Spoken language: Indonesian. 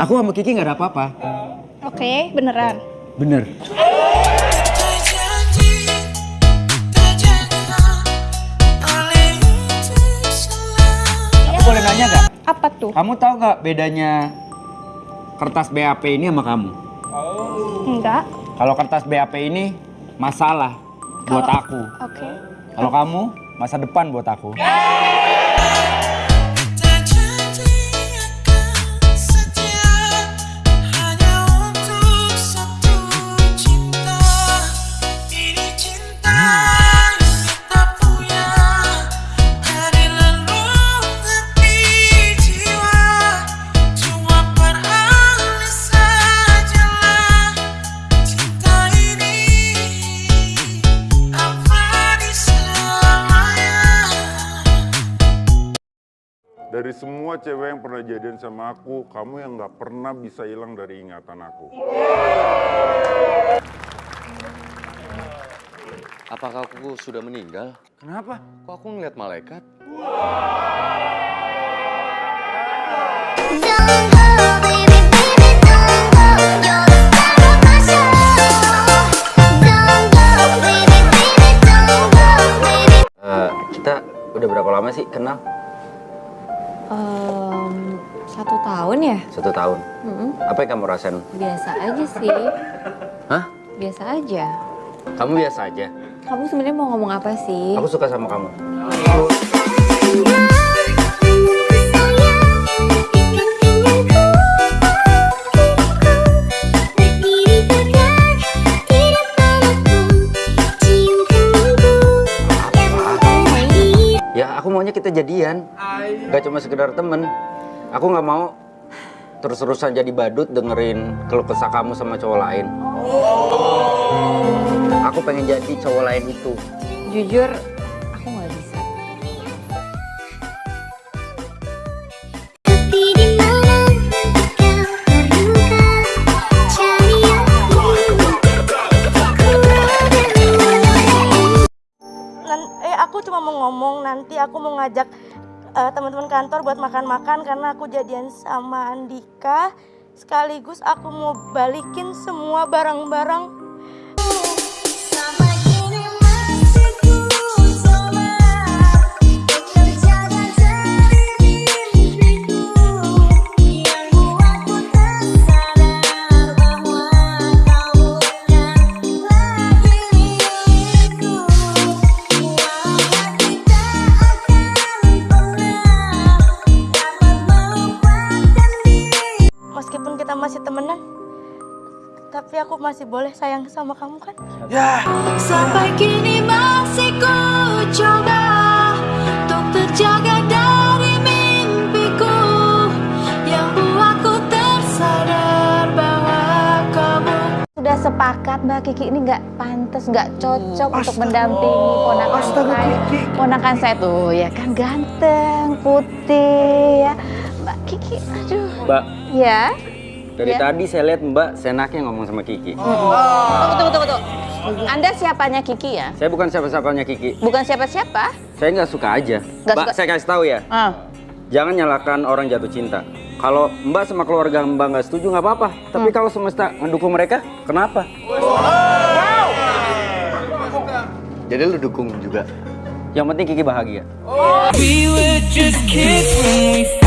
Aku sama Kiki nggak ada apa-apa. Oke, beneran. Bener. Aku boleh nanya nggak? Apa tuh? Kamu tahu nggak bedanya kertas BAP ini sama kamu? Enggak. Kalau kertas BAP ini masalah buat Kalau- aku. Oke. Kalau kamu masa depan buat aku. Dari semua cewek yang pernah jadian sama aku, kamu yang nggak pernah bisa hilang dari ingatan aku. Apakah aku sudah meninggal? Kenapa? Kok aku ngeliat malaikat? Don't go, baby, baby, don't go. Satu tahun ya? Satu tahun. Mm-mm. Apa yang kamu rasain? Biasa aja sih. Hah? Biasa aja. Kamu biasa aja. Kamu sebenarnya mau ngomong apa sih? Aku suka sama kamu. Ya aku maunya kita jadian. Gak cuma sekedar temen. Aku nggak mau terus-terusan jadi badut dengerin keluh kesah kamu sama cowok lain. Aku pengen jadi cowok lain itu. Jujur, aku nggak bisa. Tapi di mana kau terluka, cari aku. Nan- eh aku cuma mau ngomong nanti aku mau ngajak eh, teman-teman kantor buat makan-makan karena aku jadian sama Andika. Sekaligus aku mau balikin semua barang-barang aku masih boleh sayang sama kamu kan Sampai kini masih ku coba Untuk terjaga dari mimpiku Yang buatku tersadar bahwa kamu Sudah sepakat Mbak Kiki ini nggak pantas, nggak cocok untuk mendampingi ponakan saya. Ponakan saya tuh ya kan ganteng, putih ya. Mbak Kiki, aduh. Mbak, Ya. Dari Ya. tadi saya lihat Mbak senaknya ngomong sama Kiki. Tunggu, tunggu, tunggu, tunggu. Anda siapanya Kiki ya? Saya bukan siapa-siapanya Kiki. Bukan siapa-siapa? Saya nggak suka aja. Nggak Mbak, suka. saya kasih tahu ya. Ah. Jangan nyalakan orang jatuh cinta. Kalau Mbak sama keluarga Mbak nggak setuju nggak apa-apa. Tapi Hmm. kalau semesta mendukung mereka, kenapa? Jadi lu dukung juga? Yang penting Kiki bahagia. We were just kids when we